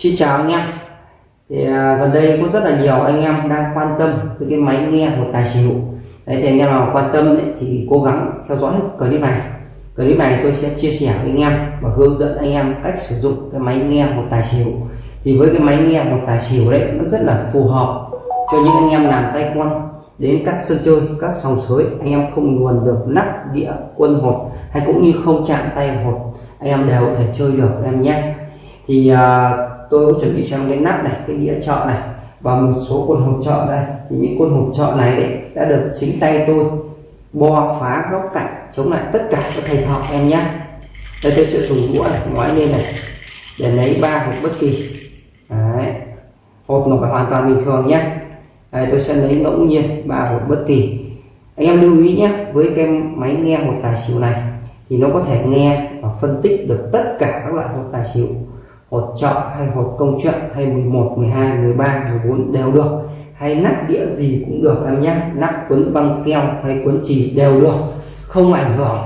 Xin chào anh em. Thì à, gần đây có rất là nhiều anh em đang quan tâm tới cái máy nghe một tài xỉu. Đấy thì anh em nào quan tâm ấy, thì cố gắng theo dõi clip này. Clip này tôi sẽ chia sẻ với anh em và hướng dẫn anh em cách sử dụng cái máy nghe một tài xỉu. Thì với cái máy nghe một tài xỉu đấy nó rất là phù hợp cho những anh em làm tay quan đến các sân chơi các sòng sới. Anh em không luồn được nắp đĩa quân hột hay cũng như không chạm tay hột anh em đều có thể chơi được em nhé. Thì à, tôi có chuẩn bị cho em cái nắp này, cái đĩa chợ này, và một số quân hộp trợ đây. Thì những quân hộp trợ này đấy đã được chính tay tôi bo phá góc cạnh, chống lại tất cả các thầy thọ em nhé. Đây tôi sẽ dùng đũa này ngoái lên này, để lấy ba hộp bất kỳ. Đấy. Hộp nó phải hoàn toàn bình thường nhé. Đây, tôi sẽ lấy ngẫu nhiên ba hộp bất kỳ. Anh em lưu ý nhé, với cái máy nghe một tài xỉu này, thì nó có thể nghe và phân tích được tất cả các loại hột tài xỉu hột trợ hay hột công chuyện hay 11 12 13 14 đều được. Hay nắp đĩa gì cũng được em nhé. Nắp quấn băng keo hay quấn chì đều được. Không ảnh hưởng.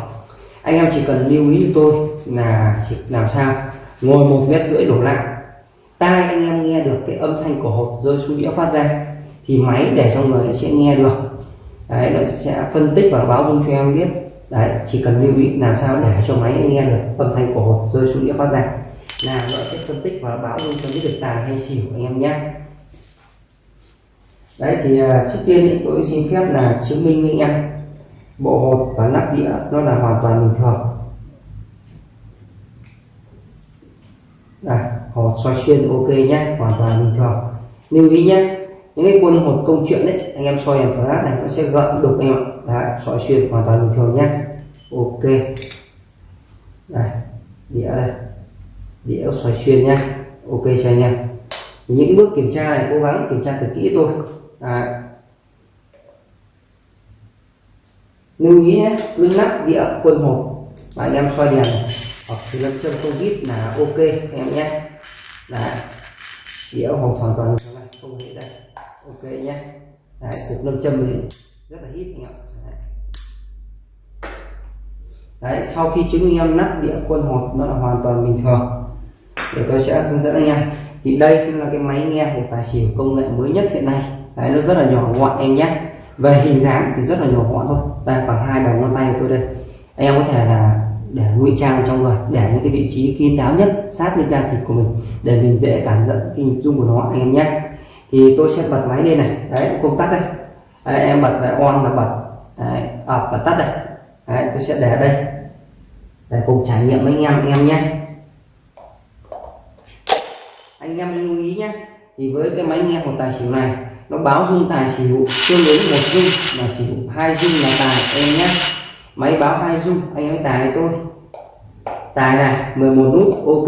Anh em chỉ cần lưu ý tôi là chỉ làm sao? Ngồi một mét rưỡi đổ lại. Tai anh em nghe được cái âm thanh của hột rơi xuống đĩa phát ra thì máy để trong người sẽ nghe được. Đấy, nó sẽ phân tích và báo dung cho em biết. Đấy, chỉ cần lưu ý làm sao để cho máy nghe được âm thanh của hột rơi xuống đĩa phát ra là nó sẽ phân tích và báo luôn cho biết được tài hay xỉu anh em nhé. Đấy thì uh, trước tiên ý, tôi xin phép là chứng minh với anh em. Bộ hột và nắp đĩa nó là hoàn toàn bình thường. Đây hột soi xuyên ok nhé hoàn toàn bình thường. Lưu ý nhé những cái quân hột công chuyện đấy anh em soi đèn flash này nó sẽ gợn đục em ạ. Đấy soi xuyên hoàn toàn bình thường nhé. Ok. Đây đĩa đây đĩa xoay xuyên nha, ok cho anh em. Những cái bước kiểm tra này cố gắng kiểm tra thật kỹ thôi. À. lưu ý nhé cứ nắp đĩa quân hộp. Và anh em xoay đèn. Hoặc thì lâm châm không ít là ok anh em nhé. Đấy. Đĩa hộp hoàn toàn này không hề đây ok nhé. Đấy cục lâm châm thì rất là hít anh em đấy. đấy sau khi chứng minh em nắp đĩa quân hộp nó là hoàn toàn bình thường để tôi sẽ hướng dẫn anh em. Thì đây là cái máy nghe của tài xỉu công nghệ mới nhất hiện nay. Đấy nó rất là nhỏ gọn em nhé. Về hình dáng thì rất là nhỏ gọn thôi. Đây bằng hai đầu ngón tay của tôi đây. Anh em có thể là để ngụy trang trong người để những cái vị trí kín đáo nhất sát lên da thịt của mình để mình dễ cảm nhận cái nhịp rung của nó anh em nhé. Thì tôi sẽ bật máy lên này. Đấy công tắc đây. Đấy, em bật lại on là bật. Đấy, ập và tắt đây. Đấy, tôi sẽ để đây. Để cùng trải nghiệm với anh em anh em nhé anh em lưu ý nhé. Thì với cái máy nghe một tài xỉu này nó báo dung tài xỉu tương ứng một dung là xỉu hai dung là tài em nhé. Máy báo hai dung anh em tài tôi? Tài này 11 nút ok.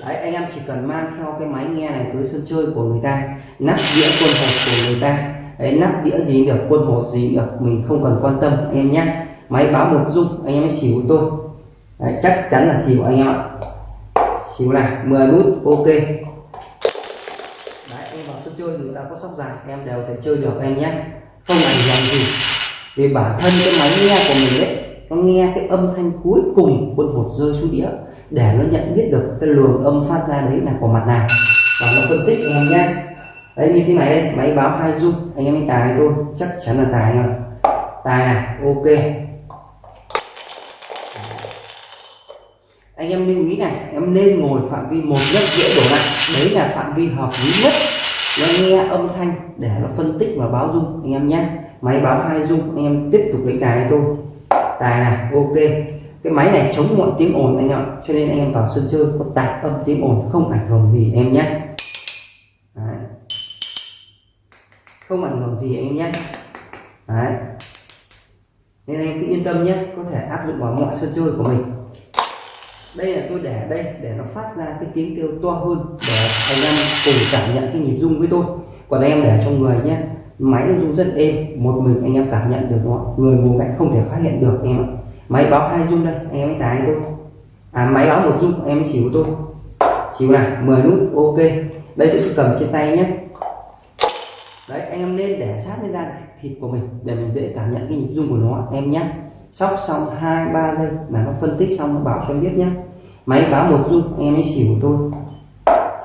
Đấy anh em chỉ cần mang theo cái máy nghe này tới sân chơi của người ta nắp đĩa quân hột của người ta. Đấy nắp đĩa gì được quân hột gì được mình không cần quan tâm anh em nhé. Máy báo một dung anh em mới xỉu tôi. Đấy, chắc chắn là xỉu anh em ạ xíu này 10 nút, ok. Đấy, em vào sân chơi người ta có sóc dài, em đều thể chơi được, em nhé. Không ảnh hưởng gì vì bản thân cái máy nghe của mình đấy nó nghe cái âm thanh cuối cùng quân hột rơi xuống đĩa để nó nhận biết được cái luồng âm phát ra đấy là của mặt nào. Và nó phân tích em nhé. Đấy, như thế này đây máy báo hai dung anh em anh tài tôi chắc chắn là tài rồi. Tài này, ok. Anh em lưu ý này, em nên ngồi phạm vi một mét rưỡi đổ lại. Đấy là phạm vi hợp lý nhất. Nó nghe âm thanh để nó phân tích và báo dung, anh em nhé. Máy báo hai dung, anh em tiếp tục đánh tài tôi tài này, ok. Cái máy này chống mọi tiếng ồn, anh em cho nên anh em vào sân chơi có tạp âm tiếng ồn, không ảnh hưởng gì em nhé. Đấy. không ảnh hưởng gì, anh em nhé. Đấy. nên anh cứ yên tâm nhé, có thể áp dụng vào mọi sân chơi của mình đây là tôi để đây, để nó phát ra cái tiếng kêu to hơn, để anh em cùng cảm nhận cái nhịp rung với tôi. Còn em để trong người nhé, máy nó rung rất êm, một mình anh em cảm nhận được nó. Người ngồi cạnh không thể phát hiện được em ạ. Máy báo hai rung đây, anh em mới tài tôi. À máy báo một rung, em mới của tôi. Xíu này 10 nút, ok. Đây tôi sẽ cầm trên tay nhé. Đấy, anh em nên để sát với da thịt của mình, để mình dễ cảm nhận cái nhịp rung của nó, em nhé sóc xong hai ba giây mà nó phân tích xong nó bảo cho em biết nhé máy báo một dung em ấy xỉu tôi.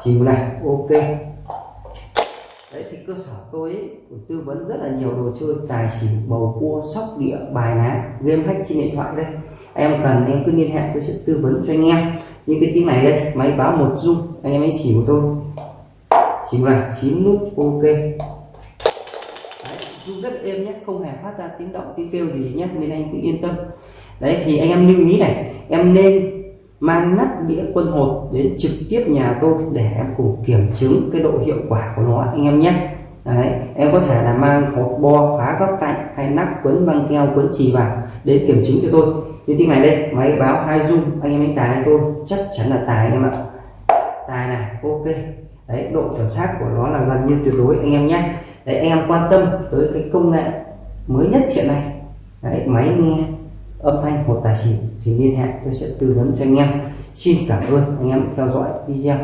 Xỉu này ok. Đấy thì cơ sở tôi ấy, tư vấn rất là nhiều đồ chơi tài xỉu bầu cua sóc địa bài ná game hack trên điện thoại đây. Em cần em cứ liên hệ tôi sẽ tư vấn cho anh em. Như cái tiếng này đây máy báo một dung anh em ấy xỉu tôi. Xỉu này chín nút ok rung rất êm nhé không hề phát ra tiếng động tiếng kêu gì nhé nên anh cứ yên tâm. Đấy thì anh em lưu ý này em nên mang nắp đĩa quân hột đến trực tiếp nhà tôi để em cùng kiểm chứng cái độ hiệu quả của nó anh em nhé. Đấy, em có thể là mang hột bo phá góc cạnh hay nắp quấn băng keo quấn chì vào để kiểm chứng cho tôi. Như tiếng này đây máy báo hai dung anh em đánh tài tôi chắc chắn là tài anh em ạ. Tài này ok. Đấy độ chuẩn xác của nó là gần như tuyệt đối anh em nhé đấy anh em quan tâm tới cái công nghệ mới nhất hiện nay. Đấy, máy nghe âm thanh một tài xỉu thì liên hệ, tôi sẽ tư vấn cho anh em. Xin cảm ơn anh em theo dõi video.